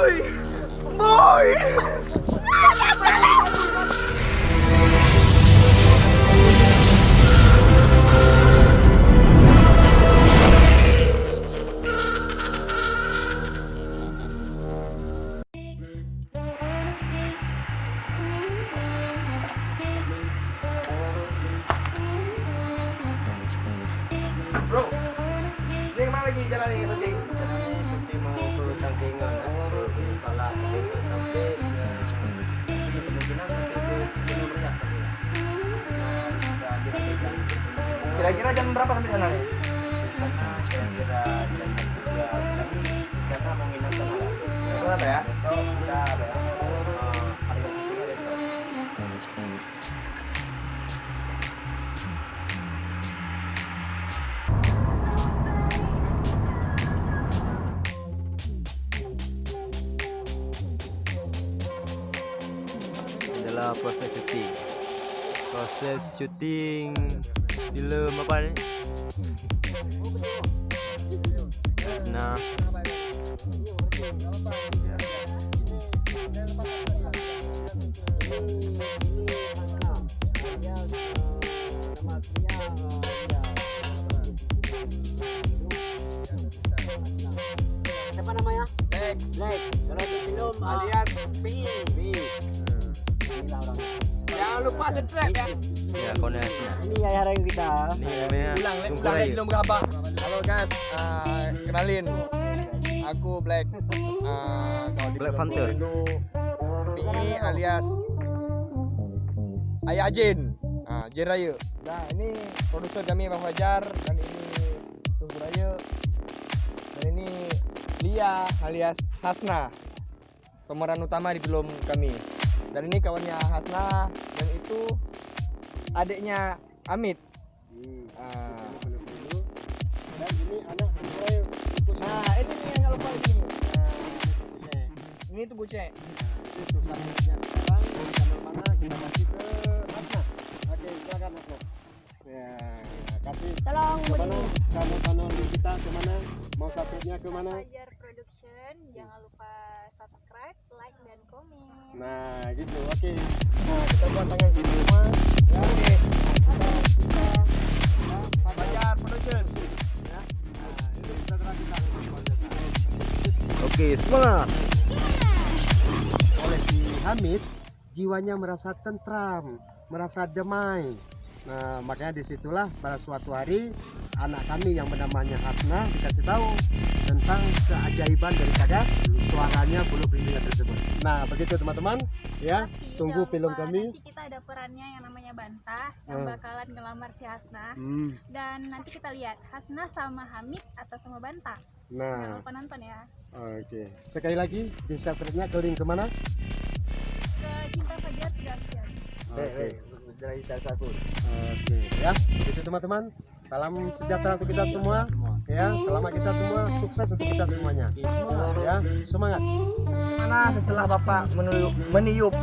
Boy! Boy! Bro, ini ke mana lagi jalan ini? Nanti mau ke Tangkingan, salah sudah dirapikan. Kira-kira jam berapa sampai sana nih? Kira-kira jam tiga kami karena mau nginap. Berapa ya? Adalah proses syuting proses syuting film apa ni nah Siapa namanya? Black. Black. Kalau di film Alias Pi. Lupa subscribe ya. ya koneksi Ini ayah yang kita. ini namanya Bilang, Tungku bilang belum berapa. Halo guys, Ah, kenalin. Aku Black. Kalau di Black Panther. Pi alias Ayah Jin. Ah, Jin Raya. Nah, ini produser kami Bang Fajar dan ini Tunggu Raya. Dan ini Lia alias Hasna. Pemeran utama di film kami. Dan ini kawannya Hasna dan itu adiknya Amit. Ah. Dan ini anak Troy Nah, ini nih yang lupa ini. Nah, ini tuh gocek. Ini susahnya sekarang dari channel mana kita kasih ke Ratna. Oke, silakan Ratna. Ya, kasih Tolong ke mana channel-channel di kita ke mana mau subscribe-nya ke mana Fajar Production. Jangan lupa subscribe, like, dan komen. Nah gitu oke. Nah kita buat tangan gini semua ya Oke, kita kita ya, nah itu kita oke semangat. Oleh si Hamid jiwanya merasa tentram merasa damai nah makanya di situlah pada suatu hari anak kami yang bernamanya Hasna dikasih tahu tentang keajaiban daripada suaranya bulu pelindungnya tersebut nah begitu teman-teman ya Tapi tunggu jangan film lupa, kami. Nanti kita ada perannya yang namanya Bantah yang Hmm. bakalan ngelamar si Hasna. hmm, Dan nanti kita lihat Hasna sama Hamid atau sama Bantah. Jangan nah lupa nonton ya. oke sekali lagi di subscribe-nya ke link ke mana Ke Cinta Fajar Production. oke Dari salah satu. Oke ya, begitu teman-teman. Salam sejahtera untuk kita semua. Ya, selamat kita semua, sukses untuk kita semuanya. Ya, semangat. Mana setelah Bapak meniup, meniup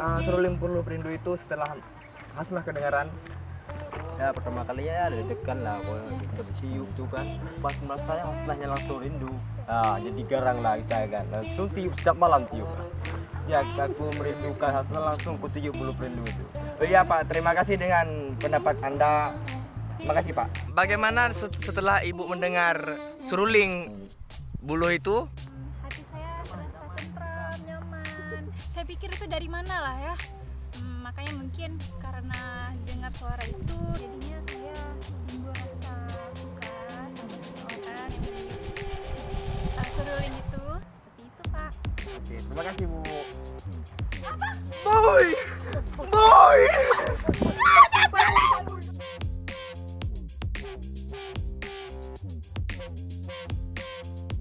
uh, seruling perlu perindu itu setelah Hasnah kedengaran Ya pertama kali ya deg-degan lah kalau kita ditiup tuh kan pas merasa hasilnya langsung rindu nah jadi garang lah kita kan langsung tiup setiap malam tiup ya aku merindukan hasil langsung ku tiup bulu perindu itu Oh iya Pak, terima kasih dengan pendapat Anda. Makasih Pak. Bagaimana set- setelah Ibu mendengar seruling bulu itu? Hati saya merasa tentram, nyaman. Saya pikir itu dari mana lah ya. Hmm, makanya mungkin karena dengar suara itu jadinya saya timbul rasa suka sama seseorang yang uh, seruling itu. Seperti itu, Pak. Oke, terima kasih Bu.